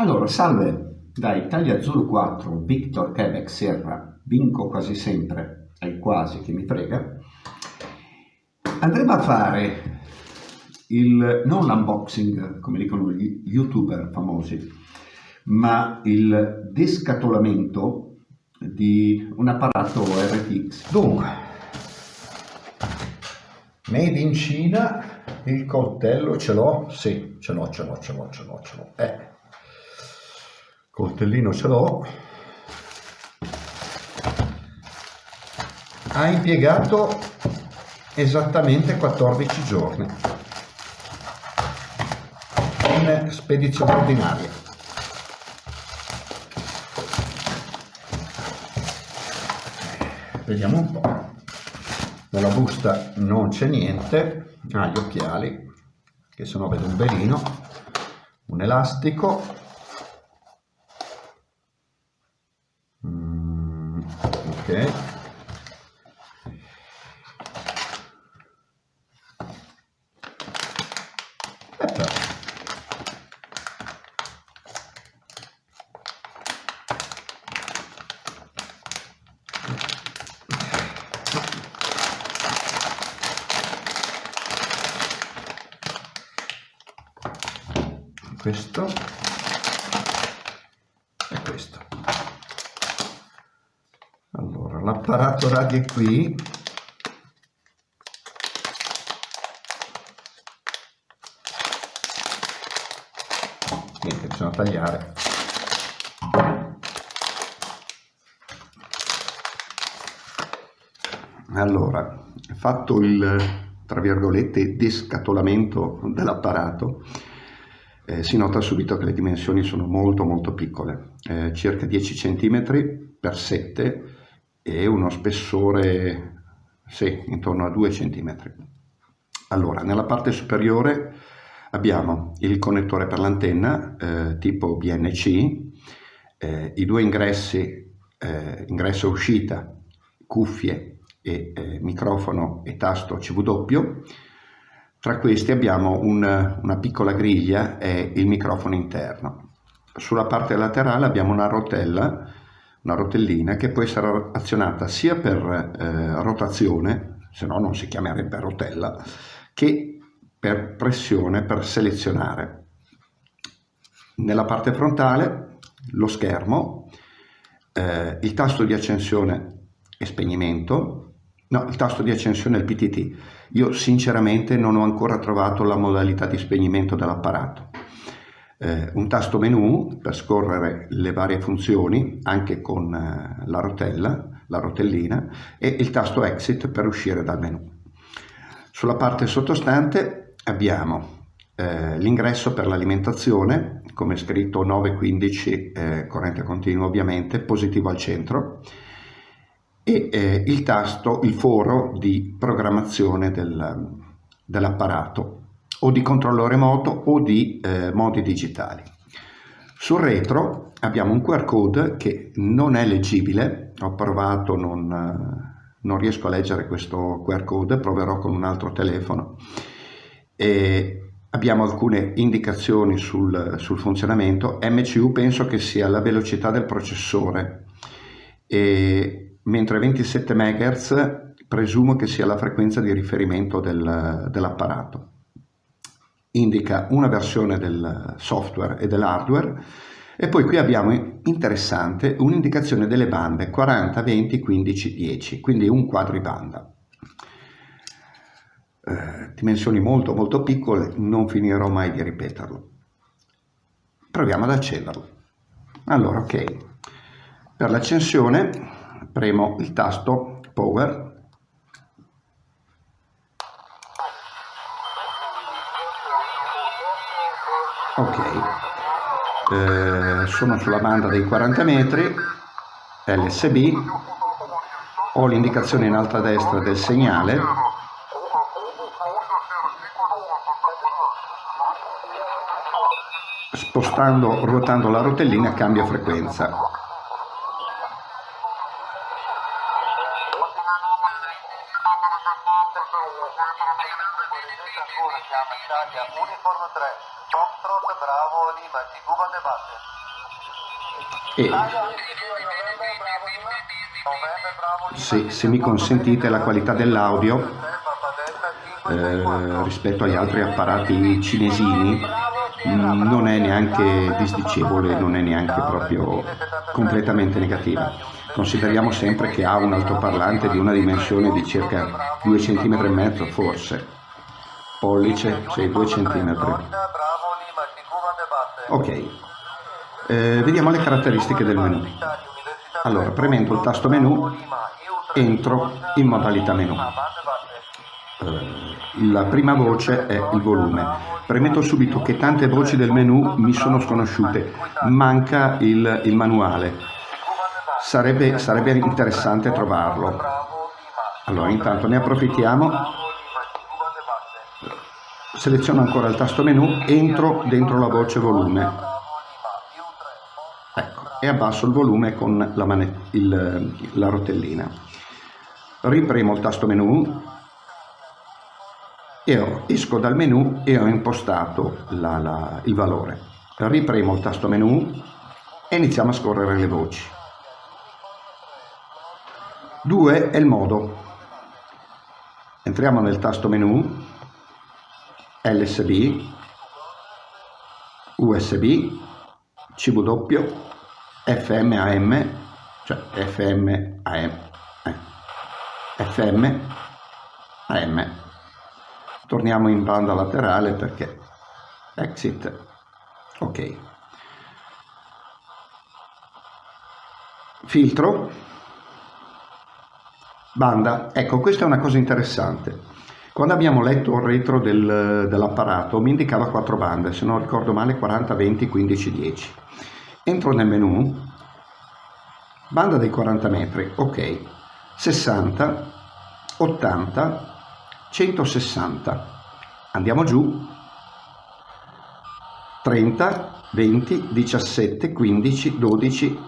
Allora, salve, da Italia Zulu 4, Victor Quebec Sierra, vinco quasi sempre, è quasi che mi frega. Andremo a fare il, non l'unboxing, come dicono gli youtuber famosi, ma il descatolamento di un apparato RTX. Dunque, made in Cina, il coltello ce l'ho? Sì, ce l'ho, ce l'ho, ce l'ho, ce l'ho, ce l'ho. Eh coltellino ce l'ho. Ha impiegato esattamente 14 giorni. In spedizione ordinaria. Vediamo un po' nella busta non c'è niente. Ah, gli occhiali che se no vedo un belino un elastico questo. E questo l'apparato radio è qui. Niente bisogna tagliare. Allora fatto il tra virgolette descatolamento dell'apparato eh, si nota subito che le dimensioni sono molto molto piccole eh, circa 10 cm per 7 e uno spessore sì, intorno a 2 cm. Allora, nella parte superiore abbiamo il connettore per l'antenna eh, tipo BNC, eh, i due ingressi, eh, ingresso e uscita, cuffie e eh, microfono e tasto CW. Tra questi abbiamo un, una piccola griglia e il microfono interno. Sulla parte laterale abbiamo una rotella una rotellina che può essere azionata sia per eh, rotazione, se no non si chiamerebbe rotella, che per pressione per selezionare. Nella parte frontale lo schermo, eh, il tasto di accensione e spegnimento, no, il tasto di accensione è il PTT. Io sinceramente non ho ancora trovato la modalità di spegnimento dell'apparato eh, un tasto menu per scorrere le varie funzioni anche con eh, la rotella, la rotellina e il tasto exit per uscire dal menu. Sulla parte sottostante abbiamo eh, l'ingresso per l'alimentazione, come scritto 915 eh, corrente continua ovviamente, positivo al centro, e eh, il tasto, il foro di programmazione del, dell'apparato o di controllo remoto o di eh, modi digitali. Sul retro abbiamo un QR code che non è leggibile, ho provato, non, eh, non riesco a leggere questo QR code, proverò con un altro telefono. E abbiamo alcune indicazioni sul, sul funzionamento, MCU penso che sia la velocità del processore, e, mentre 27 MHz presumo che sia la frequenza di riferimento del, dell'apparato indica una versione del software e dell'hardware e poi qui abbiamo interessante un'indicazione delle bande 40, 20, 15, 10, quindi un quadribanda. Eh, dimensioni molto molto piccole, non finirò mai di ripeterlo. Proviamo ad accenderlo. Allora, ok, per l'accensione premo il tasto Power ok. Eh, sono sulla banda dei 40 metri LSB ho l'indicazione in alto a destra del segnale. Spostando, ruotando la rotellina cambia frequenza. Uniforme 3, Foxtrot Bravo e se, se mi consentite la qualità dell'audio eh, rispetto agli altri apparati cinesini mm, non è neanche disdicevole, non è neanche proprio completamente negativa. Consideriamo sempre che ha un altoparlante di una dimensione di circa 2 cm e mezzo forse, pollice, sì, 2 cm. Ok, eh, vediamo le caratteristiche del menu. Allora, premendo il tasto menu, entro in modalità menu. Eh, la prima voce è il volume. Premetto subito che tante voci del menu mi sono sconosciute, manca il, il manuale. Sarebbe, sarebbe interessante trovarlo. Allora, intanto ne approfittiamo. Seleziono ancora il tasto menu, entro dentro la voce volume e abbasso il volume con la, il, la rotellina. Ripremo il tasto menu e esco dal menu e ho impostato la, la, il valore. Ripremo il tasto menu e iniziamo a scorrere le voci. 2 è il modo. Entriamo nel tasto menu, LSB, USB, CW, FM AM, cioè FM AM, eh, FM AM. Torniamo in banda laterale perché exit, ok. Filtro, banda, ecco questa è una cosa interessante. Quando abbiamo letto il retro del, dell'apparato mi indicava quattro bande, se non ricordo male 40, 20, 15, 10 entro nel menu, banda dei 40 metri, ok, 60, 80, 160, andiamo giù, 30, 20, 17, 15, 12,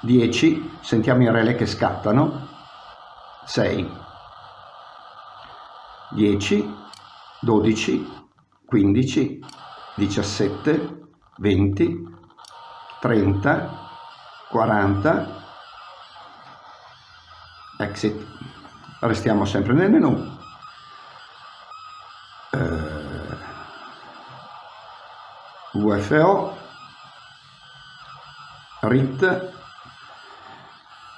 10, sentiamo i relè che scattano, 6, 10, 12, 15, 17, 20, 30, 40, exit, restiamo sempre nel menu, eh, UFO, RIT,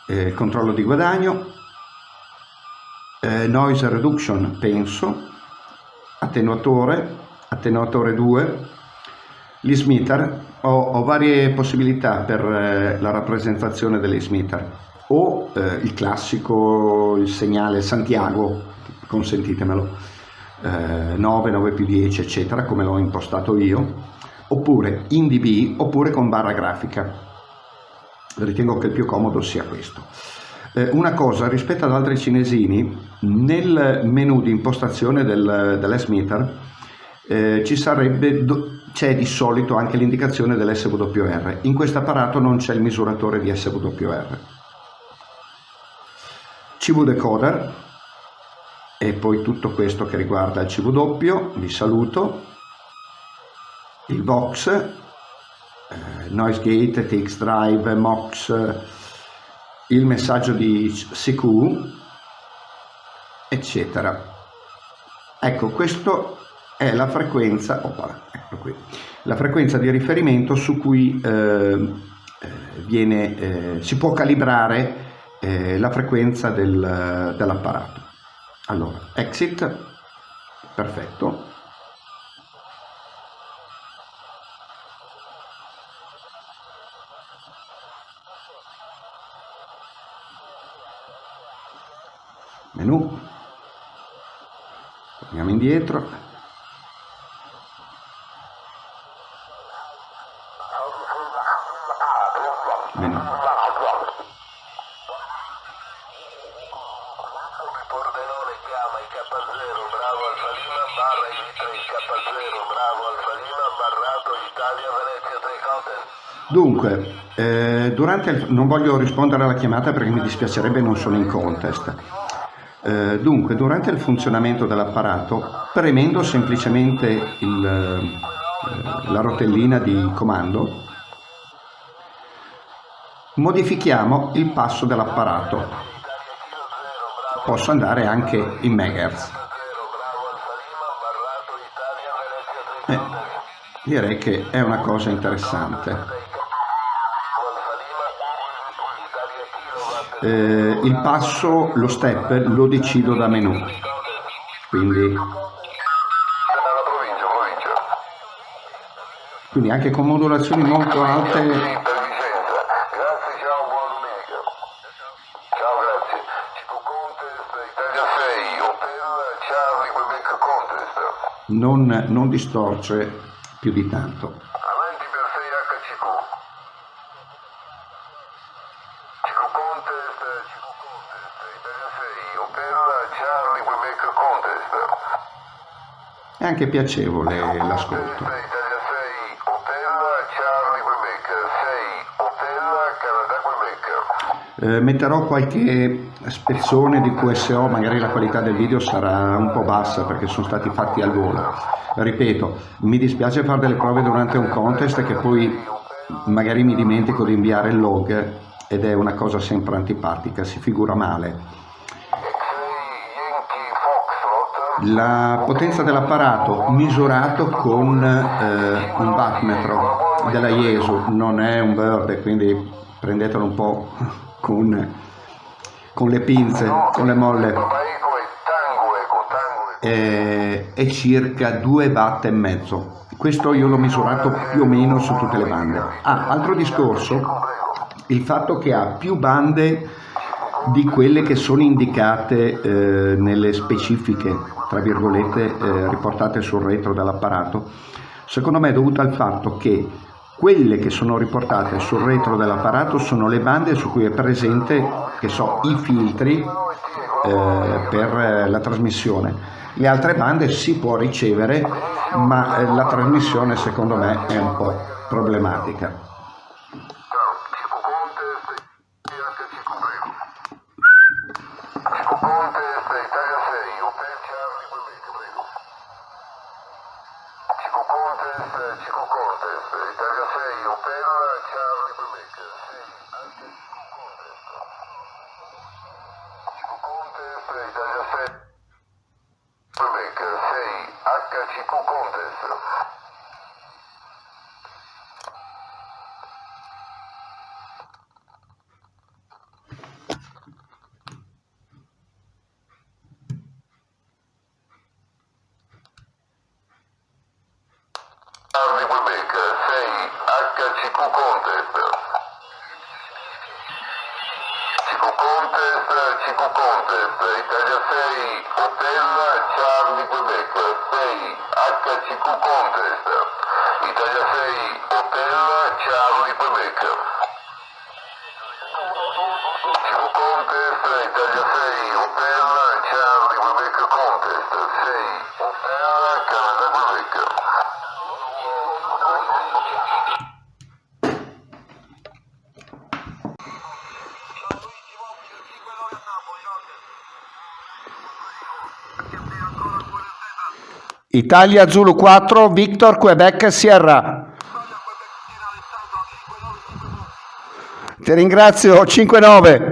eh, controllo di guadagno, eh, noise reduction penso, attenuatore, attenuatore 2, l'Ismitar. Ho, ho, varie possibilità per eh, la rappresentazione dell'Ismitar. O eh, il classico, il segnale Santiago, consentitemelo, eh, 9, 9 più 10 eccetera come l'ho impostato io. Oppure in dB oppure con barra grafica. Ritengo che il più comodo sia questo eh, una cosa rispetto ad altri cinesini nel menu di impostazione del, dell'Smitter eh, ci sarebbe, c'è di solito anche l'indicazione dell'SWR. In questo apparato non c'è il misuratore di SWR. CV decoder e poi tutto questo che riguarda il CW, vi saluto, il Vox, eh, Noise Gate, TX Drive, MOX, il messaggio di CQ, eccetera. Ecco, questo è la frequenza, opa, ecco qui, la frequenza di riferimento su cui eh, eh, viene, eh, si può calibrare eh, la frequenza del, dell'apparato. Allora, exit, perfetto. Menu, torniamo indietro, Dunque, eh, durante il, non voglio rispondere alla chiamata perché mi dispiacerebbe, non sono in contest. Eh, dunque, durante il funzionamento dell'apparato, premendo semplicemente il, eh, la rotellina di comando, modifichiamo il passo dell'apparato. Posso andare anche in megahertz. Eh, direi che è una cosa interessante. Eh, il passo, lo step, lo decido da menu. Quindi, quindi anche con modulazioni molto alte non, non distorce più di tanto. Anche piacevole l'ascolto. Eh, metterò qualche spezzone di QSO, magari la qualità del video sarà un po' bassa perché sono stati fatti al volo. Ripeto, mi dispiace fare delle prove durante un contest che poi magari mi dimentico di inviare il log ed è una cosa sempre antipatica, si figura male. La potenza dell'apparato misurato con eh, un wattmetro della Jesu, non è un bird, quindi prendetelo un po' con, con le pinze, con le molle, è, è circa 2 watt e mezzo. Questo io l'ho misurato più o meno su tutte le bande. Ah, altro discorso, il fatto che ha più bande di quelle che sono indicate eh, nelle specifiche, tra virgolette, eh, riportate sul retro dell'apparato, secondo me è dovuto al fatto che quelle che sono riportate sul retro dell'apparato sono le bande su cui è presente, che so, i filtri eh, per la trasmissione. Le altre bande si può ricevere, ma eh, la trasmissione secondo me è un po' problematica. Presidente da Jacete, que sei, a Cachico Italia Zulu 4, Victor Quebec Sierra. Ti ringrazio, 5-9.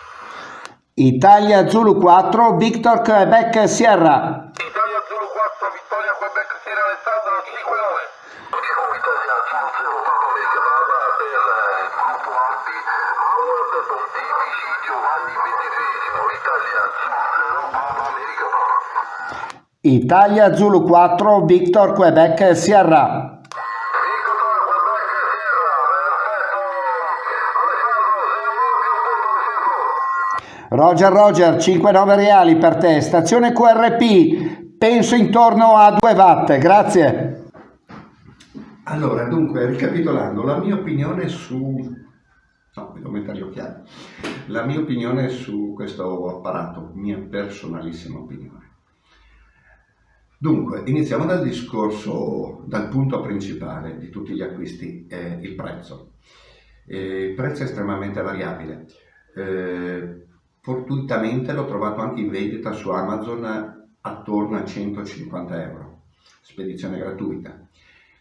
Zulu 4, Victor Quebec Sierra. Italia Zulu 4, Vittoria Quebec Sierra Alessandro 5-9. Italia Zulu 0, Papa Mega Baba per il gruppo Alpi, Howard Pontifici Giovanni XXIII, Italia Zulu 0, Papa Mega Baba. Italia Zulu 4, Victor Quebec Sierra. Roger Roger, 5-9 reali per te, stazione QRP, penso intorno a 2 watt, grazie. Allora, dunque, ricapitolando, la mia opinione su... No, devo mettere gli occhiali. La mia opinione su questo apparato, mia personalissima opinione. Dunque, iniziamo dal discorso, dal punto principale di tutti gli acquisti, è il prezzo. Eh, il prezzo è estremamente variabile. Eh, Fortuitamente l'ho trovato anche in vendita su Amazon attorno a 150 euro, spedizione gratuita,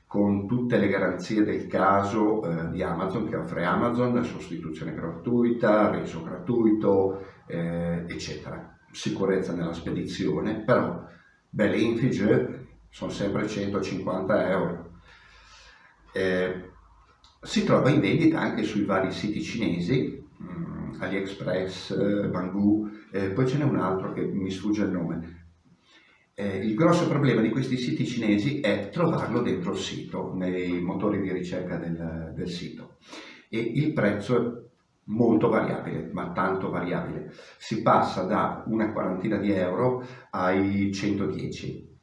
con tutte le garanzie del caso eh, di Amazon che offre Amazon, sostituzione gratuita, reso gratuito, eh, eccetera. Sicurezza nella spedizione, però belle infige sono sempre 150 euro. Eh, si trova in vendita anche sui vari siti cinesi, mh, mm, AliExpress, eh, Bangoo, eh, poi ce n'è un altro che mi sfugge il nome. Eh, il grosso problema di questi siti cinesi è trovarlo dentro il sito, nei motori di ricerca del, del sito. E il prezzo è molto variabile, ma tanto variabile. Si passa da una quarantina di euro ai 110.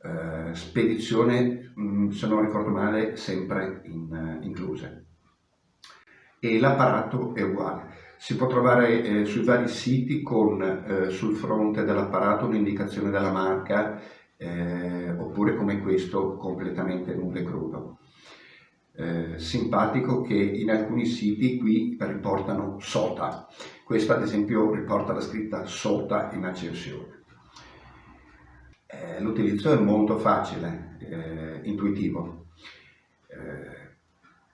Eh, spedizione, mh, mm, se non ricordo male, sempre in, uh, incluse. E l'apparato è uguale. Si può trovare eh, sui vari siti con eh, sul fronte dell'apparato un'indicazione della marca eh, oppure come questo completamente nudo e crudo. Eh, simpatico che in alcuni siti qui riportano SOTA, questo ad esempio riporta la scritta SOTA in accensione. Eh, l'utilizzo è molto facile, eh, intuitivo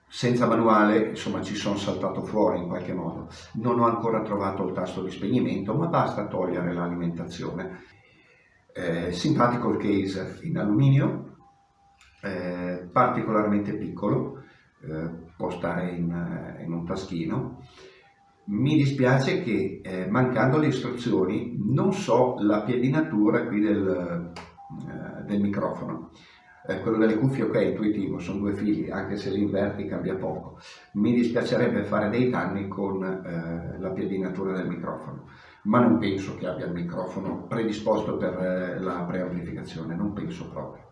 senza manuale insomma ci sono saltato fuori in qualche modo. Non ho ancora trovato il tasto di spegnimento ma basta togliere l'alimentazione. Eh, simpatico il case in alluminio eh, particolarmente piccolo eh, può stare in, in, un taschino. Mi dispiace che eh, mancando le istruzioni non so la piedinatura qui del, eh, del microfono eh, quello delle cuffie ok, intuitivo, sono due fili, anche se li inverti cambia poco. Mi dispiacerebbe fare dei danni con eh, la piedinatura del microfono, ma non penso che abbia il microfono predisposto per eh, la preamplificazione, non penso proprio.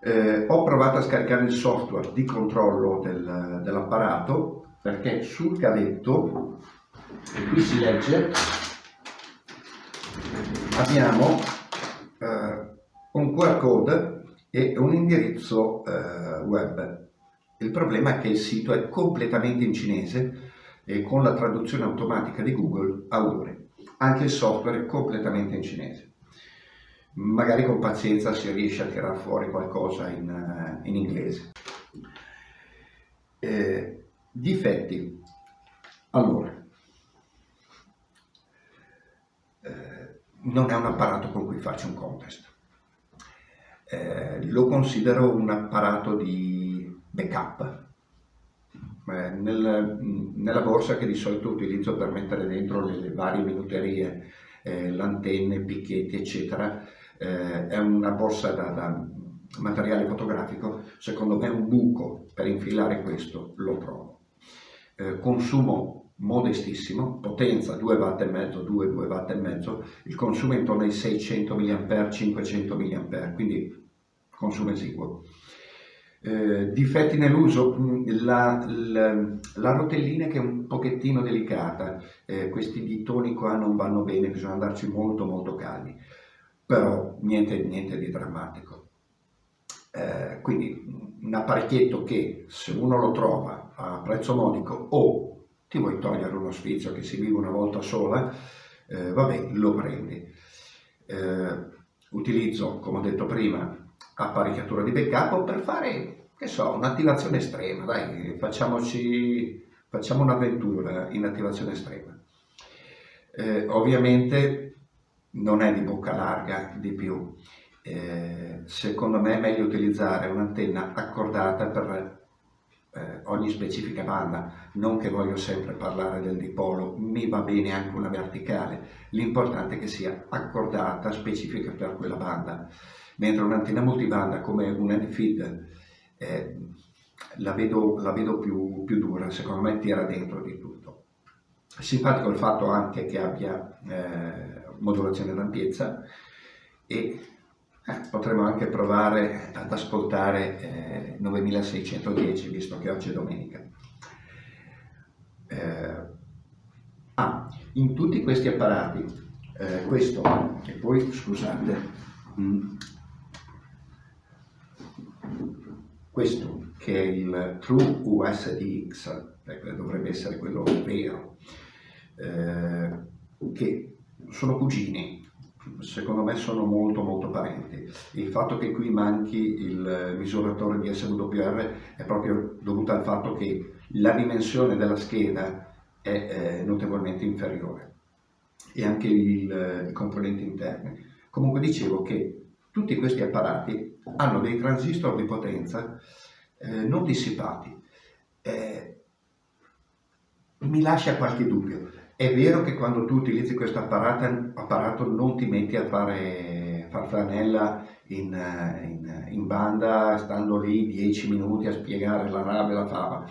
Eh, ho provato a scaricare il software di controllo del, dell'apparato perché sul cavetto, qui si legge, abbiamo un QR code e un indirizzo eh, web. Il problema è che il sito è completamente in cinese e con la traduzione automatica di Google a ore. Anche il software è completamente in cinese. Magari con pazienza si riesce a tirare fuori qualcosa in, uh, in inglese. Eh, difetti. Allora, eh, non è un apparato con cui farci un contest eh, lo considero un apparato di backup. Eh, nel, nella borsa che di solito utilizzo per mettere dentro le, le varie minuterie, eh, l'antenne, picchetti, eccetera, eh, è una borsa da, da, materiale fotografico, secondo me un buco per infilare questo lo trovo. Eh, consumo modestissimo, potenza 2 watt e mezzo, 2, 2 watt e mezzo, il consumo è intorno ai 600 mA, 500 mA, quindi consumo esiguo. Eh, difetti nell'uso, mm, la, la, la, rotellina che è un pochettino delicata, eh, questi ditoni qua non vanno bene, bisogna andarci molto molto calmi, però niente, niente di drammatico. Eh, quindi un apparecchietto che se uno lo trova a prezzo modico o ti vuoi togliere uno sfizio che si vive una volta sola, eh, vabbè, lo prendi. Eh, utilizzo, come ho detto prima, apparecchiatura di backup per fare, che so, un'attivazione estrema, dai, facciamoci, facciamo un'avventura in attivazione estrema. Eh, ovviamente non è di bocca larga di più, eh, secondo me è meglio utilizzare un'antenna accordata per eh, ogni specifica banda, non che voglio sempre parlare del dipolo, mi va bene anche una verticale, l'importante è che sia accordata, specifica per quella banda mentre un'antenna multibanda come un NFID eh, la vedo, la vedo più, più, dura, secondo me tira dentro di tutto. simpatico il fatto anche che abbia eh, modulazione d'ampiezza e eh, potremmo anche provare ad ascoltare eh, 9610 visto che oggi è domenica. Eh, ah, in tutti questi apparati, eh, questo e poi scusate, mm, questo che è il True USDX, ecco, dovrebbe essere quello vero, eh, che sono cugini, secondo me sono molto molto parenti. Il fatto che qui manchi il misuratore di SWR è proprio dovuto al fatto che la dimensione della scheda è eh, notevolmente inferiore e anche il, i componenti interni. Comunque dicevo che tutti questi apparati hanno dei transistor di potenza eh, non dissipati. Eh, mi lascia qualche dubbio. È vero che quando tu utilizzi questo apparato, apparato non ti metti a fare farflanella in, in, in, banda, stando lì 10 minuti a spiegare la rave e la fava.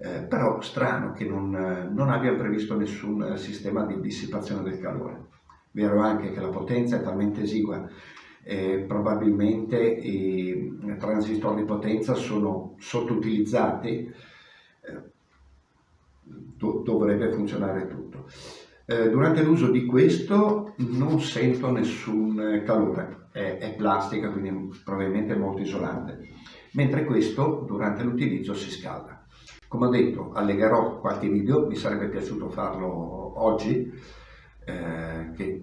Eh, però strano che non, non abbia previsto nessun sistema di dissipazione del calore. Vero anche che la potenza è talmente esigua eh, probabilmente i transistor di potenza sono sottoutilizzati, eh, do dovrebbe funzionare tutto. Eh, durante l'uso di questo non sento nessun calore, è, è plastica quindi probabilmente molto isolante, mentre questo durante l'utilizzo si scalda. Come ho detto, allegherò qualche video, mi sarebbe piaciuto farlo oggi, eh, che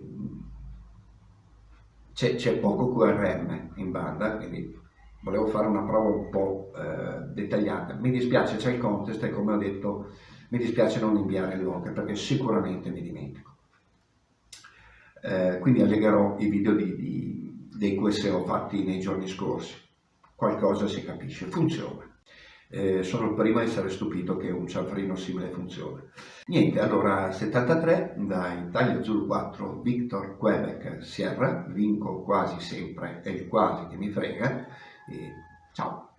c'è poco QRM in banda, quindi volevo fare una prova un po' eh, dettagliata. Mi dispiace, c'è il contest e come ho detto mi dispiace non inviare il log perché sicuramente mi dimentico. Eh, quindi allegherò i video di, di, dei QSO fatti nei giorni scorsi. Qualcosa si capisce, funziona. Eh, sono il primo a essere stupito che un cianfrino simile funziona. Niente, allora 73 da Italia Zulu 4 Victor Quebec Sierra, vinco quasi sempre, è il quasi che mi frega, e ciao!